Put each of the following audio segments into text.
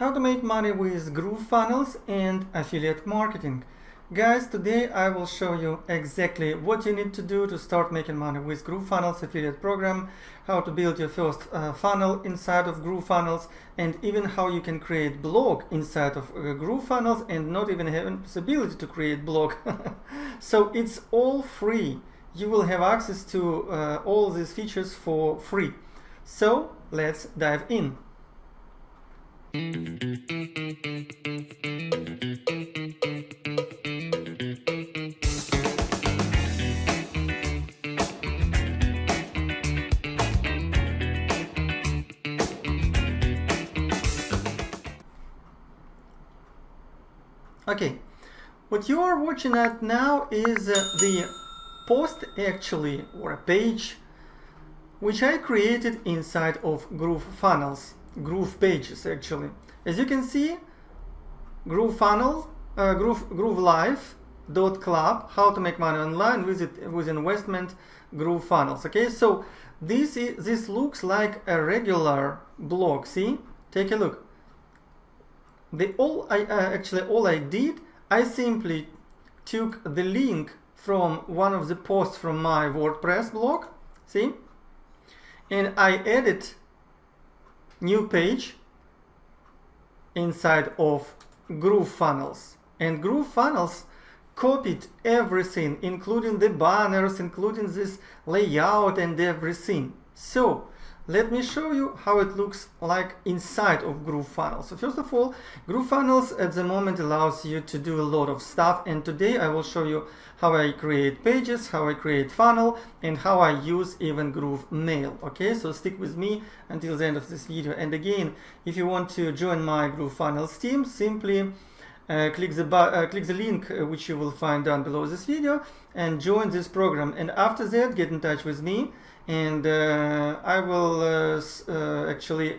how to make money with GrooveFunnels and affiliate marketing. Guys, today I will show you exactly what you need to do to start making money with GrooveFunnels affiliate program, how to build your first uh, funnel inside of GrooveFunnels, and even how you can create blog inside of uh, GrooveFunnels and not even having possibility to create blog. so it's all free. You will have access to uh, all these features for free. So let's dive in. Okay, what you are watching at now is uh, the post actually or a page which I created inside of GrooveFunnels groove pages actually. As you can see, groove funnel, uh, groove, groove live dot club how to make money online with it with investment groove funnels okay? So this is this looks like a regular blog see? Take a look. The all i uh, actually all i did i simply took the link from one of the posts from my wordpress blog see? And i added new page inside of GrooveFunnels. And GrooveFunnels copied everything, including the banners, including this layout and everything. So let me show you how it looks like inside of GrooveFunnels. So first of all, GrooveFunnels at the moment allows you to do a lot of stuff and today I will show you how I create pages, how I create funnel and how I use even Groove Mail. Okay, so stick with me until the end of this video. And again, if you want to join my GrooveFunnels team, simply uh, click the uh, click the link uh, which you will find down below this video and join this program and after that get in touch with me and uh, I will uh, uh, actually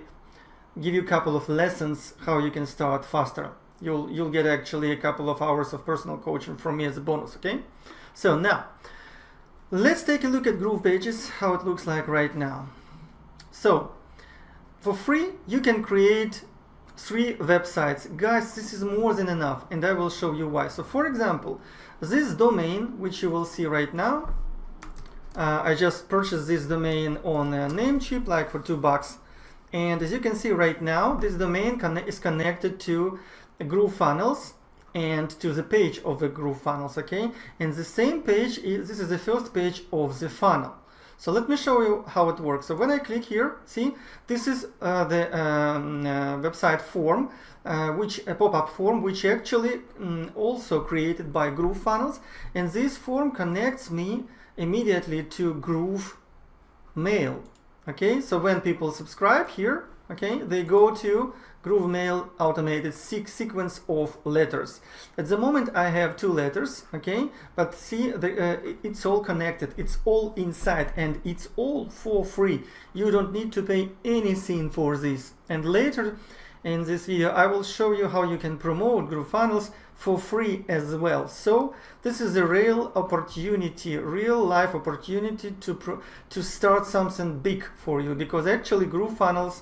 give you a couple of lessons how you can start faster. You'll, you'll get actually a couple of hours of personal coaching from me as a bonus, okay? So now, let's take a look at Groove Pages, how it looks like right now. So, for free, you can create three websites. Guys, this is more than enough, and I will show you why. So, for example, this domain, which you will see right now, uh, I just purchased this domain on Namecheap like for two bucks. And as you can see right now this domain is connected to GrooveFunnels and to the page of the GrooveFunnels okay? And the same page is this is the first page of the funnel. So let me show you how it works. So when I click here see this is uh, the um, uh, website form uh, which a pop-up form which actually um, also created by GrooveFunnels and this form connects me immediately to Groove Mail. Okay, so when people subscribe here, okay, they go to Groove Mail automated sequence of letters. At the moment I have two letters, okay, but see, the, uh, it's all connected, it's all inside and it's all for free. You don't need to pay anything for this. And later in this video I will show you how you can promote GrooveFunnels for free as well. So this is a real opportunity, real life opportunity to, to start something big for you because actually GrooveFunnels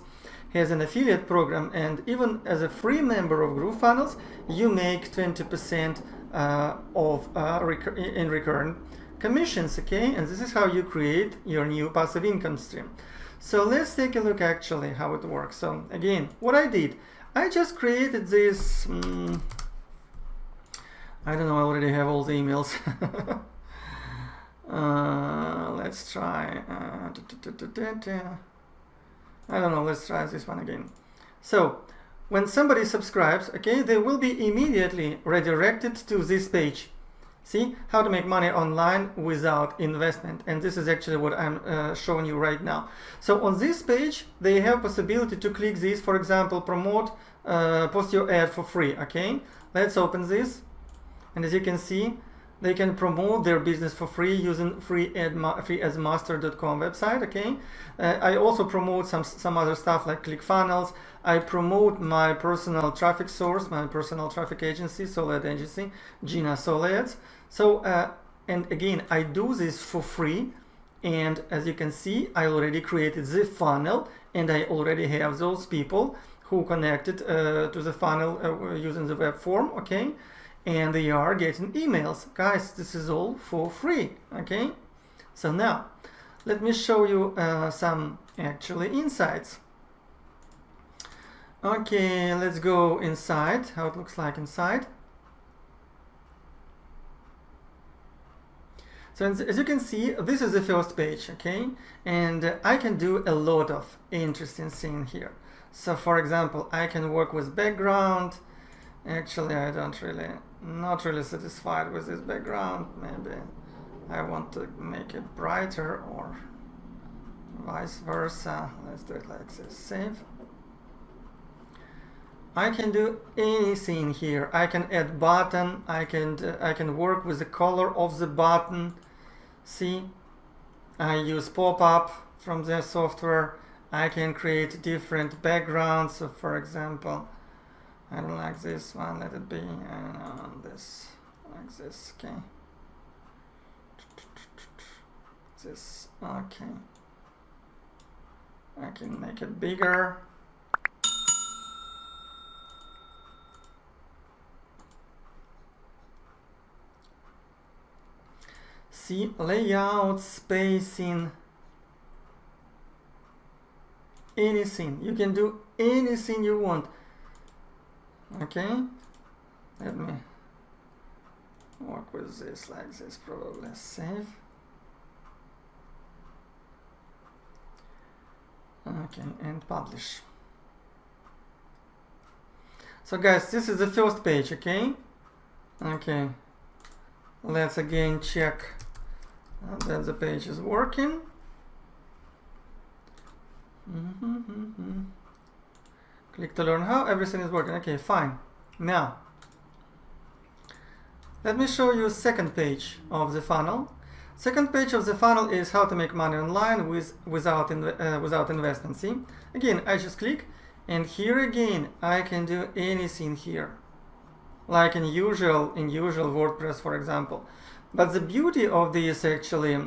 has an affiliate program and even as a free member of GrooveFunnels you make 20% uh, of uh, recur in recurrent commissions okay and this is how you create your new passive income stream so let's take a look actually how it works so again what I did I just created this um, I don't know, I already have all the emails. uh, let's try. Uh, I don't know, let's try this one again. So, when somebody subscribes, okay, they will be immediately redirected to this page. See how to make money online without investment. And this is actually what I'm uh, showing you right now. So on this page, they have possibility to click this, for example, promote, uh, post your ad for free. Okay, let's open this and as you can see they can promote their business for free using free ad freeadsmaster.com website okay? Uh, i also promote some some other stuff like clickfunnels. I promote my personal traffic source my personal traffic agency solad agency gina solads so uh, and again i do this for free and as you can see i already created the funnel and i already have those people who connected uh, to the funnel uh, using the web form, okay? And they are getting emails. Guys, this is all for free, okay? So now, let me show you uh, some actually insights. Okay, let's go inside, how it looks like inside. So as you can see, this is the first page, okay? And I can do a lot of interesting things here. So for example, I can work with background. Actually, I don't really, not really satisfied with this background. Maybe I want to make it brighter or vice versa. Let's do it like this, save. I can do anything here. I can add button. I can I can work with the color of the button. See, I use pop-up from the software. I can create different backgrounds. So for example, I don't like this one. Let it be and this like this. Okay. This okay. I can make it bigger. see layout spacing anything you can do anything you want okay? Let me work with this like this probably save okay and publish. So guys this is the first page okay? Okay. Let's again check that the page is working. Mm -hmm, mm -hmm. Click to learn how everything is working. Okay, fine. Now, let me show you second page of the funnel. Second page of the funnel is how to make money online with without in, uh, without investment. See, again, I just click, and here again, I can do anything here, like in usual in usual WordPress, for example. But the beauty of this actually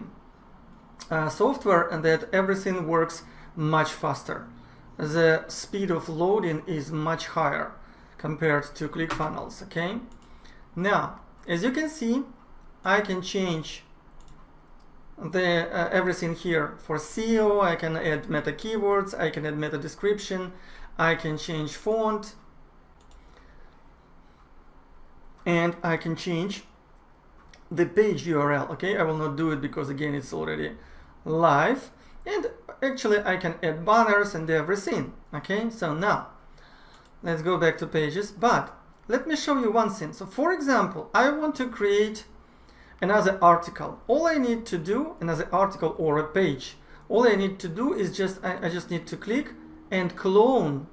uh, software and that everything works much faster. The speed of loading is much higher compared to ClickFunnels, okay? Now, as you can see, I can change the uh, everything here for SEO. I can add meta keywords, I can add meta description, I can change font, and I can change the page URL. Okay, I will not do it because again it's already live. And actually I can add banners and everything. Okay, so now let's go back to pages. But let me show you one thing. So for example, I want to create another article. All I need to do, another article or a page, all I need to do is just, I, I just need to click and clone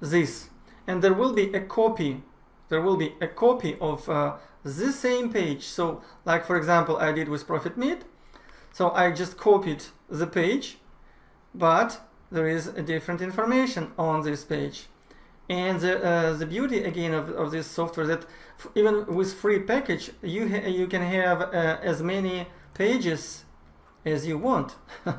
this. And there will be a copy, there will be a copy of uh, the same page. So like for example, I did with Profit Meet. So I just copied the page, but there is a different information on this page. And the, uh, the beauty again of, of this software that even with free package, you, you can have uh, as many pages as you want.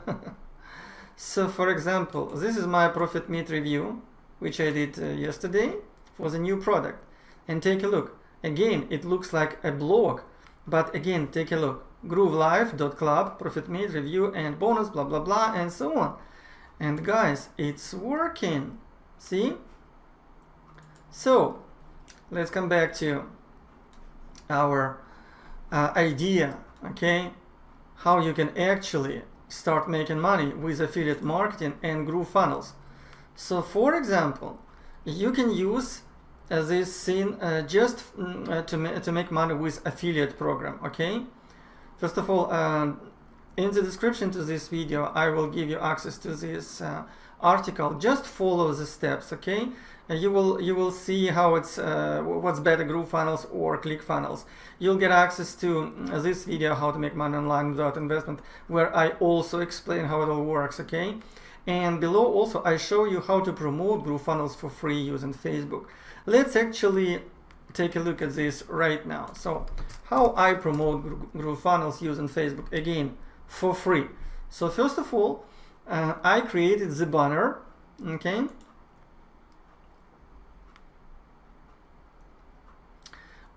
so for example, this is my Profit Meet review, which I did uh, yesterday for the new product. And take a look. Again, it looks like a blog, but again, take a look. GrooveLife.club, Profit made, review and bonus, blah, blah, blah, and so on. And guys, it's working. See? So, let's come back to our uh, idea, okay? How you can actually start making money with affiliate marketing and groove funnels. So, for example, you can use this scene uh, just mm, uh, to, ma to make money with affiliate program okay first of all um, in the description to this video I will give you access to this uh, article. Just follow the steps okay? And you will you will see how it's uh, what's better GrooveFunnels or ClickFunnels you'll get access to mm, this video how to make money online without investment where I also explain how it all works okay? And below also I show you how to promote GrooveFunnels for free using Facebook. Let's actually take a look at this right now. So how I promote GrooveFunnels using Facebook again for free. So first of all, uh, I created the banner, okay?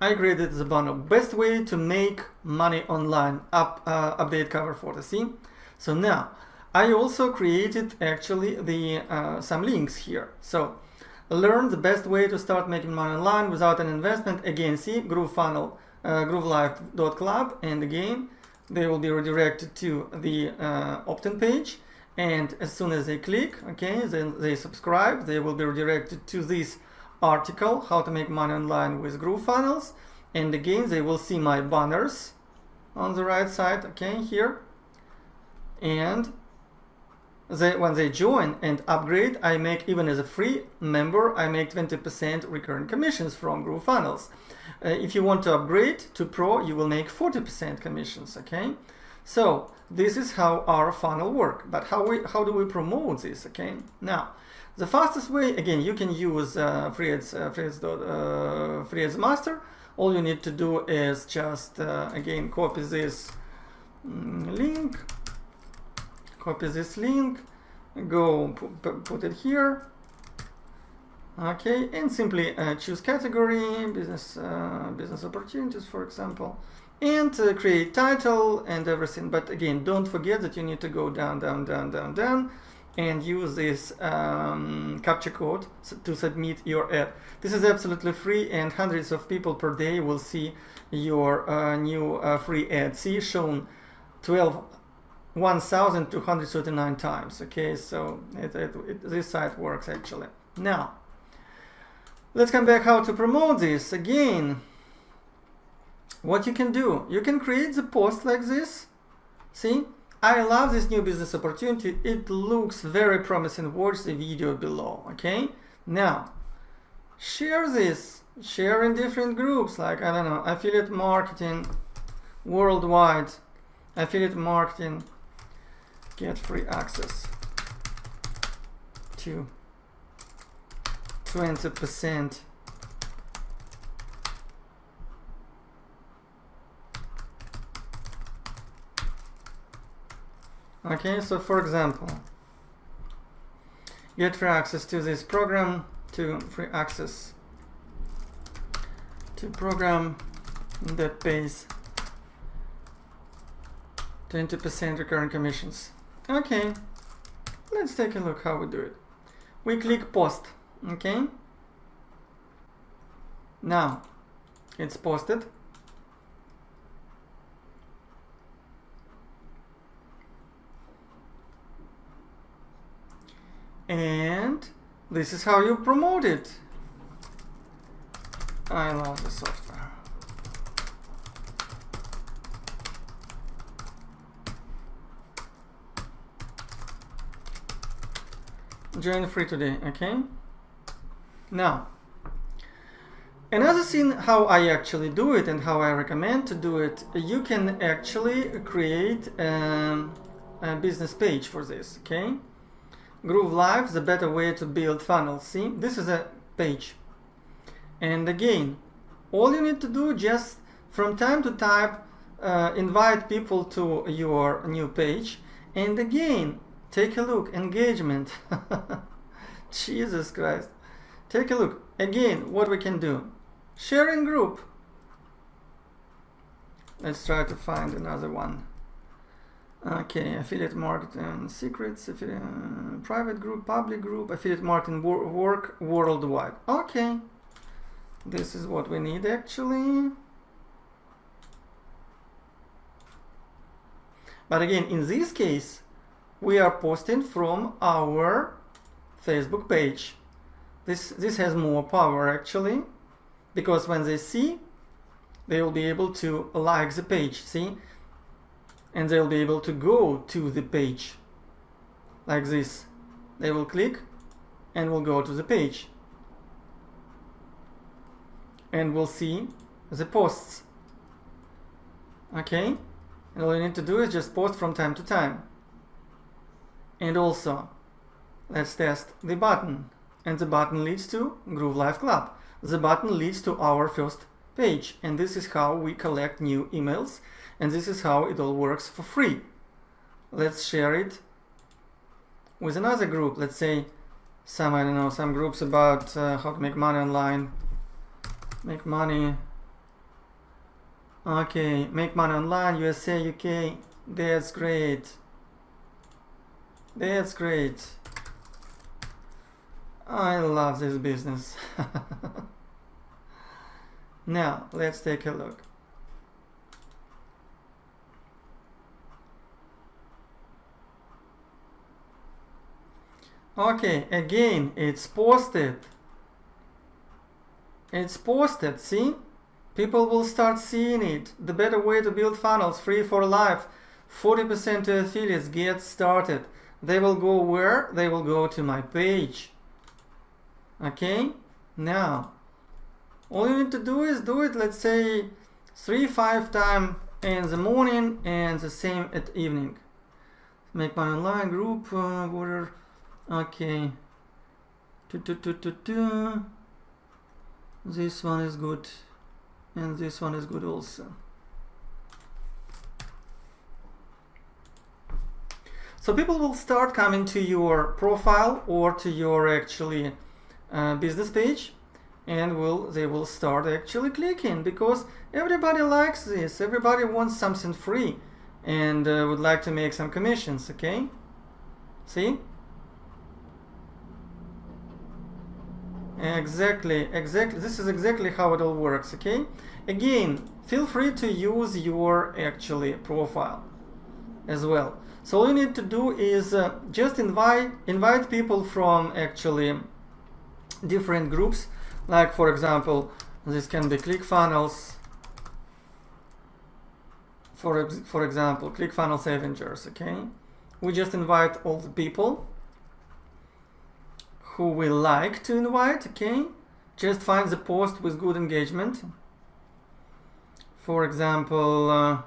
I created the banner best way to make money online up uh, update cover photo see so now I also created actually the uh, some links here so learn the best way to start making money online without an investment. Again see GrooveFunnel uh, groovelife.club and again they will be redirected to the uh, opt-in page. And as soon as they click okay then they subscribe. They will be redirected to this article how to make money online with GrooveFunnels. And again they will see my banners on the right side okay here. And they, when they join and upgrade I make even as a free member I make 20% recurring commissions from GrooveFunnels uh, if you want to upgrade to pro you will make 40% commissions okay? So this is how our funnel work but how we how do we promote this okay? Now the fastest way again you can use uh, FreeAds, uh, uh, master. All you need to do is just uh, again copy this mm, link copy this link go put it here. Okay and simply uh, choose category business uh, business opportunities for example and uh, create title and everything. But again don't forget that you need to go down down down down down and use this um, captcha code to submit your ad this is absolutely free and hundreds of people per day will see your uh, new uh, free ad see shown 12 1239 times okay? So it, it, it, this site works actually. Now let's come back how to promote this. Again what you can do you can create the post like this. See? I love this new business opportunity. It looks very promising. Watch the video below okay? Now share this. Share in different groups like I don't know affiliate marketing worldwide affiliate marketing get free access to 20% okay so for example get free access to this program to free access to program that pays 20% recurring commissions okay. Let's take a look how we do it. We click post okay? Now it's posted. And this is how you promote it. I love the software join free today okay? Now another thing how I actually do it and how I recommend to do it you can actually create um, a business page for this okay? Groove Life the better way to build funnels see? This is a page. And again all you need to do just from time to time uh, invite people to your new page. And again Take a look, engagement. Jesus Christ. Take a look. Again, what we can do. Sharing group. Let's try to find another one. Okay, affiliate marketing secrets, affiliate, uh, private group, public group, affiliate marketing wor work worldwide. Okay, this is what we need actually. But again, in this case, we are posting from our Facebook page. This, this has more power actually, because when they see, they will be able to like the page, see? And they'll be able to go to the page, like this. They will click and will go to the page. And we'll see the posts. Okay? And all you need to do is just post from time to time and also let's test the button and the button leads to Groove Life Club. The button leads to our first page and this is how we collect new emails and this is how it all works for free. Let's share it with another group. Let's say some, I don't know, some groups about uh, how to make money online, make money Okay, make money online, USA, UK. That's great. That's great. I love this business. now, let's take a look. Okay, again, it's posted. It's posted, see? People will start seeing it. The better way to build funnels, free for life. 40% to affiliates, get started. They will go where? They will go to my page. Okay? Now, all you need to do is do it, let's say, 3-5 time in the morning and the same at evening. Make my online group, uh, order, okay. Do, do, do, do, do. This one is good and this one is good also so people will start coming to your profile or to your actually uh, business page and will they will start actually clicking because everybody likes this everybody wants something free and uh, would like to make some commissions okay see Exactly, exactly. This is exactly how it all works, okay? Again, feel free to use your actually profile as well. So all you need to do is uh, just invite invite people from actually different groups. Like for example, this can be ClickFunnels. For for example, ClickFunnels Avengers. Okay, we just invite all the people who we like to invite, okay? Just find the post with good engagement. For example, uh,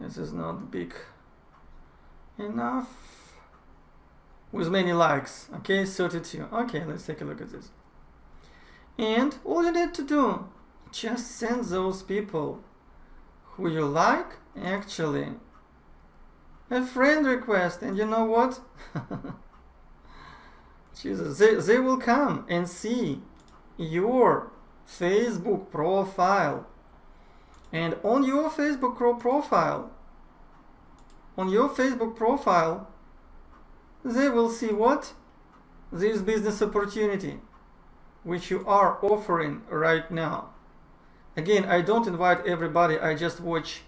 this is not big enough. With many likes, okay, 32. Okay, let's take a look at this. And all you need to do, just send those people who you like, actually, a friend request. And you know what? Jesus, they, they will come and see your Facebook profile. And on your Facebook profile, on your Facebook profile, they will see what? This business opportunity, which you are offering right now. Again, I don't invite everybody, I just watch,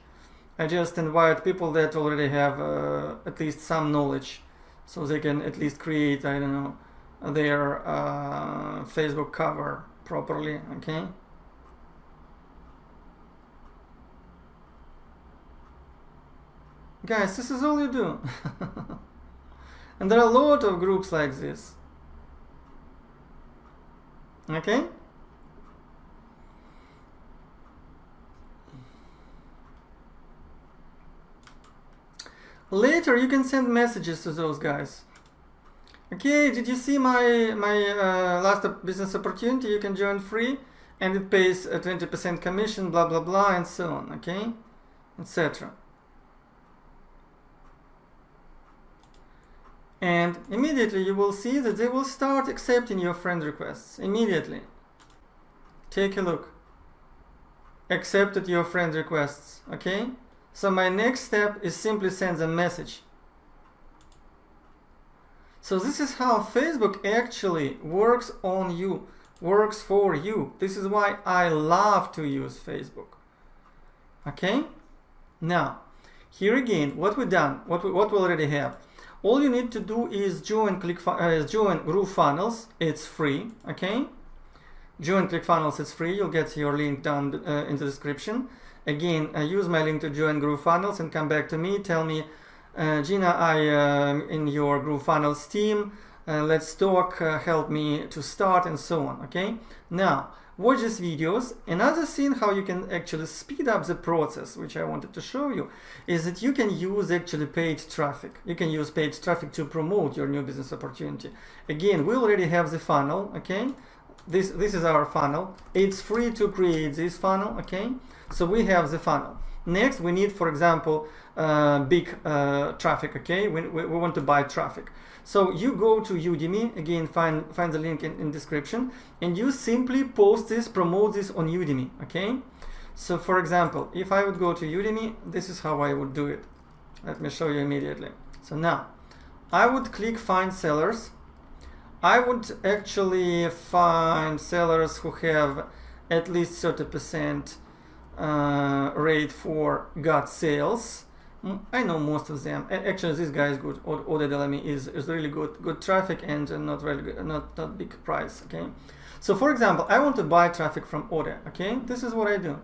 I just invite people that already have uh, at least some knowledge, so they can at least create, I don't know, their uh, Facebook cover properly okay guys this is all you do and there are a lot of groups like this okay later you can send messages to those guys Okay, did you see my, my uh, last business opportunity? You can join free and it pays a 20% commission, blah, blah, blah, and so on, okay? Etc. And immediately you will see that they will start accepting your friend requests. Immediately. Take a look. Accepted your friend requests, okay? So my next step is simply send a message so this is how Facebook actually works on you, works for you. This is why I love to use Facebook. Okay? Now, here again, what we've done, what we, what we already have. All you need to do is join Click uh, join GrooveFunnels. It's free. Okay? Join ClickFunnels. It's free. You'll get your link down uh, in the description. Again, uh, use my link to join GrooveFunnels and come back to me. Tell me uh, Gina, I am um, in your GrooveFunnels team. Uh, let's talk, uh, help me to start and so on, okay? Now, watch these videos. Another thing how you can actually speed up the process, which I wanted to show you, is that you can use actually paid traffic. You can use paid traffic to promote your new business opportunity. Again, we already have the funnel, okay? This, this is our funnel. It's free to create this funnel, okay? So we have the funnel. Next, we need, for example, uh, big uh, traffic, okay? We, we, we, want to buy traffic. So you go to Udimi, again, find, find the link in, in description, and you simply post this, promote this on Udimi, okay? So for example, if I would go to Udimi, this is how I would do it. Let me show you immediately. So now, I would click find sellers. I would actually find sellers who have at least 30% uh, rate for got sales. I know most of them. Actually, this guy is good. Ode Delamy is, is really good. Good traffic and not really good, not, not big price. Okay. So for example, I want to buy traffic from Ode. Okay. This is what I do.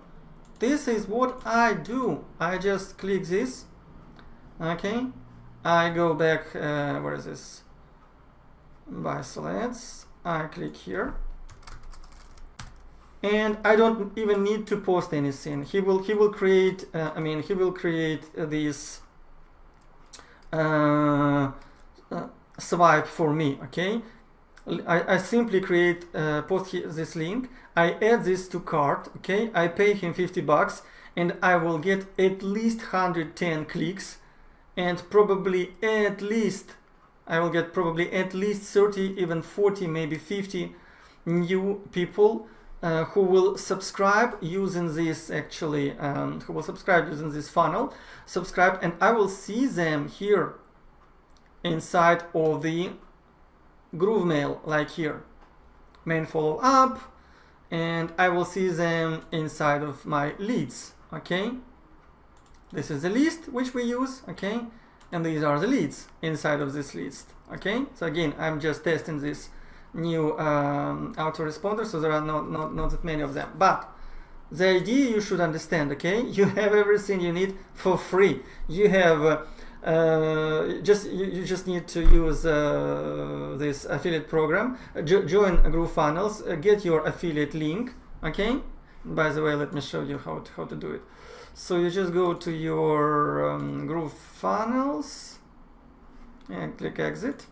This is what I do. I just click this. Okay. I go back. Uh, where is this? Buy slides. I click here and I don't even need to post anything. He will he will create. Uh, I mean, he will create this uh, uh, swipe for me. Okay, I, I simply create uh, post this link. I add this to cart. Okay, I pay him 50 bucks, and I will get at least 110 clicks, and probably at least I will get probably at least 30, even 40, maybe 50 new people uh, who will subscribe using this actually, um, who will subscribe using this funnel, subscribe, and I will see them here inside of the Groove Mail, like here, main follow up, and I will see them inside of my leads, okay? This is the list which we use, okay? And these are the leads inside of this list, okay? So again, I'm just testing this new um, autoresponders, so there are not, not, not that many of them. But the idea you should understand, okay? You have everything you need for free. You have uh, uh, just you, you, just need to use uh, this affiliate program, jo join GrooveFunnels, uh, get your affiliate link, okay? By the way, let me show you how to, how to do it. So you just go to your um, GrooveFunnels and click exit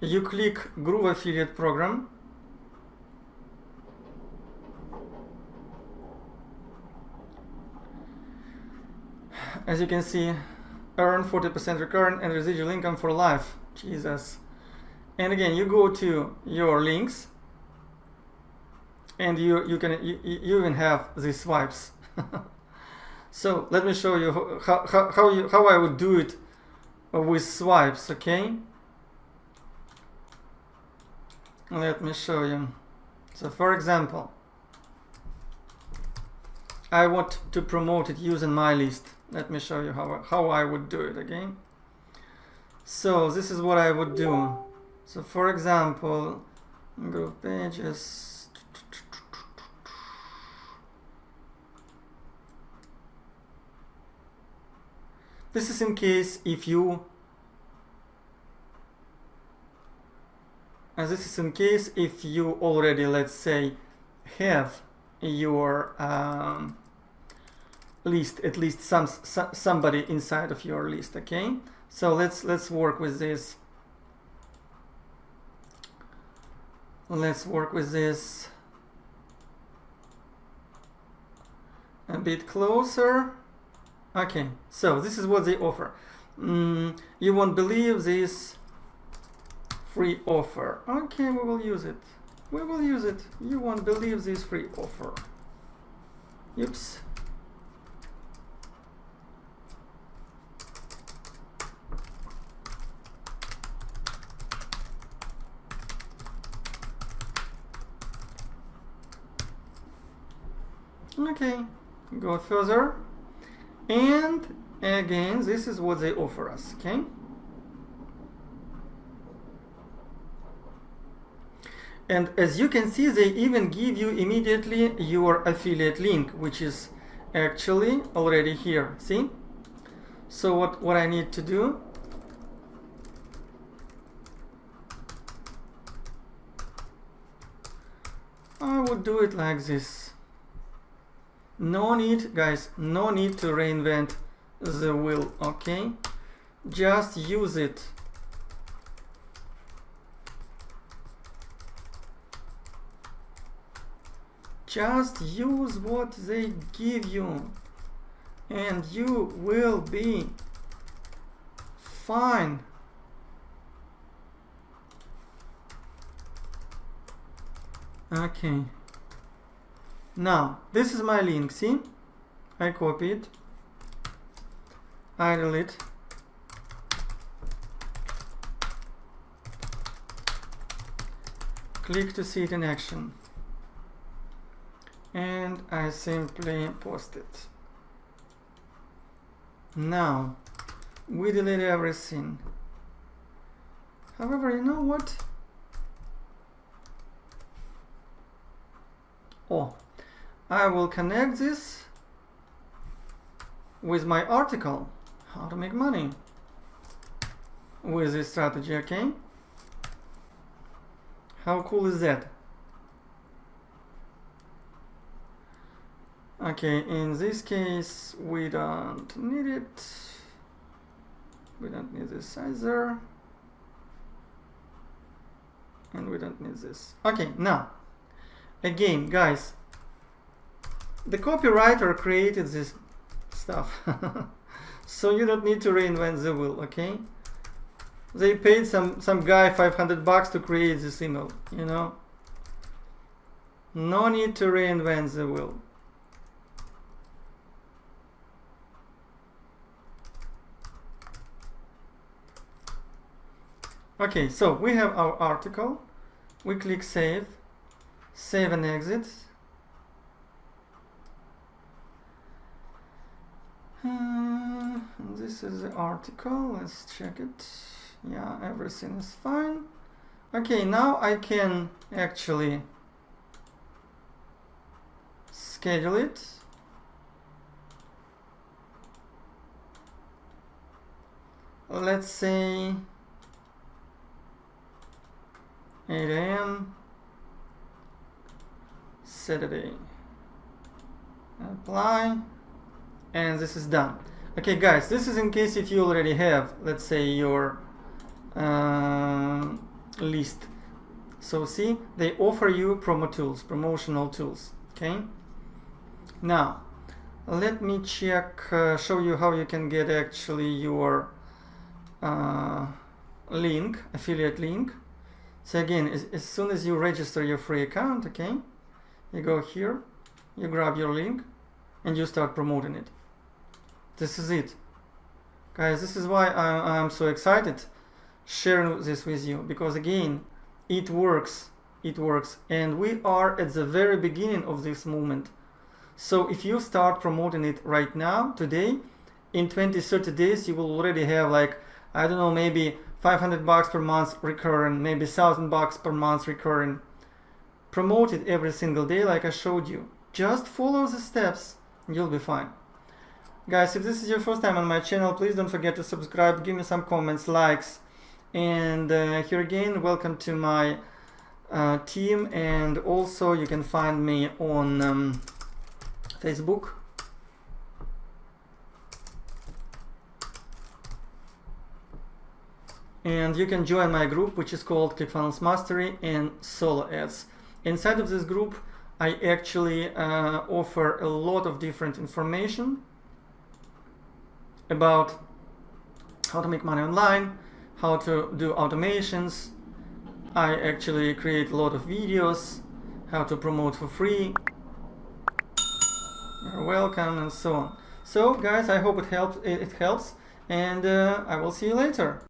you click Groove Affiliate Program. As you can see earn 40% recurrent and residual income for life. Jesus. And again you go to your links and you you can you, you even have these swipes. So let me show you how, how, how, you, how I would do it with swipes okay let me show you. So for example, I want to promote it using my list. Let me show you how, how I would do it again. So this is what I would do. So for example, Groove Pages. This is in case if you this is in case if you already let's say have your um, list at least some, some somebody inside of your list okay? So let's let's work with this. Let's work with this a bit closer. Okay so this is what they offer. Mm, you won't believe this free offer. Okay, we will use it. We will use it. You won't believe this free offer. Oops. Okay, go further. And again, this is what they offer us, okay? And as you can see, they even give you immediately your affiliate link, which is actually already here. See? So what, what I need to do I would do it like this. No need, guys, no need to reinvent the wheel, okay? Just use it just use what they give you and you will be fine Okay. Now, this is my link, see? I copy it. I delete. Click to see it in action. And I simply post it. Now, we delete everything. However, you know what? Oh, I will connect this with my article, how to make money with this strategy, okay? How cool is that? Okay, in this case, we don't need it. We don't need this either. And we don't need this. Okay, now, again, guys, the copywriter created this stuff. so you don't need to reinvent the wheel, okay? They paid some, some guy 500 bucks to create this email, you know? No need to reinvent the wheel. Okay, so we have our article. We click save, save and exit. Uh, this is the article. Let's check it. Yeah, everything is fine. Okay, now I can actually schedule it. Let's say 8 a.m. Saturday. Apply. And this is done. Okay, guys, this is in case if you already have, let's say, your uh, list. So see, they offer you promo tools, promotional tools. Okay. Now, let me check, uh, show you how you can get actually your uh, link, affiliate link. So again, as, as soon as you register your free account, okay, you go here, you grab your link, and you start promoting it. This is it. Guys, this is why I, I'm so excited sharing this with you, because again, it works, it works, and we are at the very beginning of this movement. So if you start promoting it right now, today, in 20, 30 days, you will already have like, I don't know, maybe 500 bucks per month recurring, maybe 1000 bucks per month recurring. Promote it every single day like I showed you. Just follow the steps you'll be fine. Guys, if this is your first time on my channel, please don't forget to subscribe, give me some comments, likes. And uh, here again, welcome to my uh, team. And also you can find me on um, Facebook and you can join my group which is called ClickFunnels Mastery and Solo Ads. Inside of this group I actually uh, offer a lot of different information about how to make money online, how to do automations. I actually create a lot of videos, how to promote for free. You're welcome and so on. So guys, I hope it helps. It helps, and uh, I will see you later.